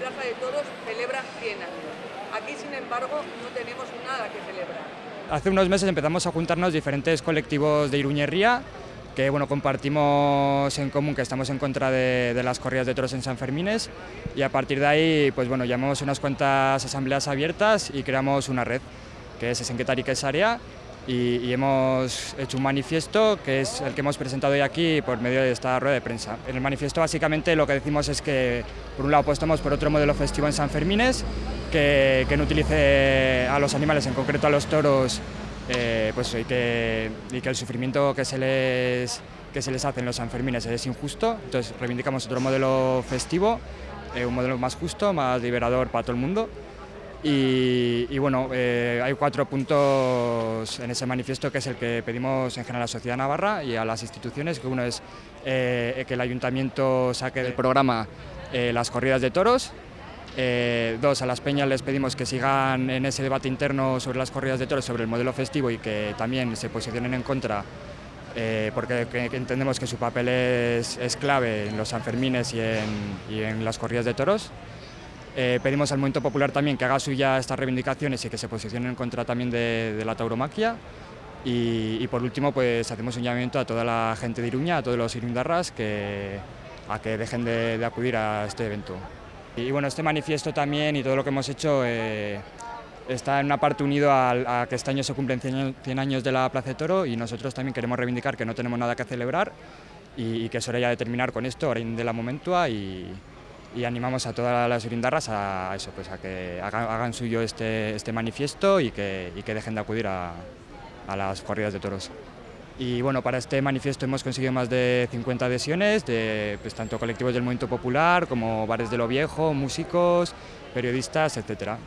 Plaza de Toros celebra 100. Aquí, sin embargo, no tenemos nada que celebrar. Hace unos meses empezamos a juntarnos diferentes colectivos de Iruñería, que bueno, compartimos en común que estamos en contra de, de, las corridas de toros en San Fermines y a partir de ahí pues bueno, llamamos unas cuantas asambleas abiertas y creamos una red que es Esenquetari Quesarea y, y, hemos hecho un manifiesto que es el que hemos presentado hoy aquí por medio de esta rueda de prensa. En el manifiesto básicamente lo que decimos es que por un lado apostamos por otro modelo festivo en San Fermines que, que no utilice a los animales, en concreto a los toros, eh, pues, y, que, y que el sufrimiento que se, les, que se les hace en los Sanfermines es injusto, entonces reivindicamos otro modelo festivo, eh, un modelo más justo, más liberador para todo el mundo. Y, bueno, eh, hay cuatro puntos en ese manifiesto que es el que pedimos en general a la sociedad navarra y a las instituciones, que uno es eh, que el ayuntamiento saque del programa eh, las corridas de toros, dos, a las peñas les pedimos que sigan en ese debate interno sobre las corridas de toros, sobre el modelo festivo y que también se posicionen en contra, porque que, que entendemos que su papel es, es, clave en los Sanfermines y en, y en las corridas de toros. Eh, pedimos al Movimiento Popular también que haga suya estas reivindicaciones y que se posicione en contra también de, la tauromaquia. Y, por último, pues hacemos un llamamiento a toda la gente de Iruña, a todos los irundarras, que, a que dejen de, acudir a este evento. Y bueno, este manifiesto también y todo lo que hemos hecho eh, está en una parte unido a, que este año se cumplen 100 años de la Plaza de Toro y nosotros también queremos reivindicar que no tenemos nada que celebrar y, que es hora ya de terminar con esto, hora de la momentua y, y animamos a todas las urindarras a, eso, pues a que hagan, hagan suyo este, este manifiesto y que, y que, dejen de acudir a, a las corridas de toros. Y bueno, para este manifiesto hemos conseguido más de 50 adhesiones, de pues, tanto colectivos del movimiento popular como bares de lo viejo, músicos, periodistas, etcétera.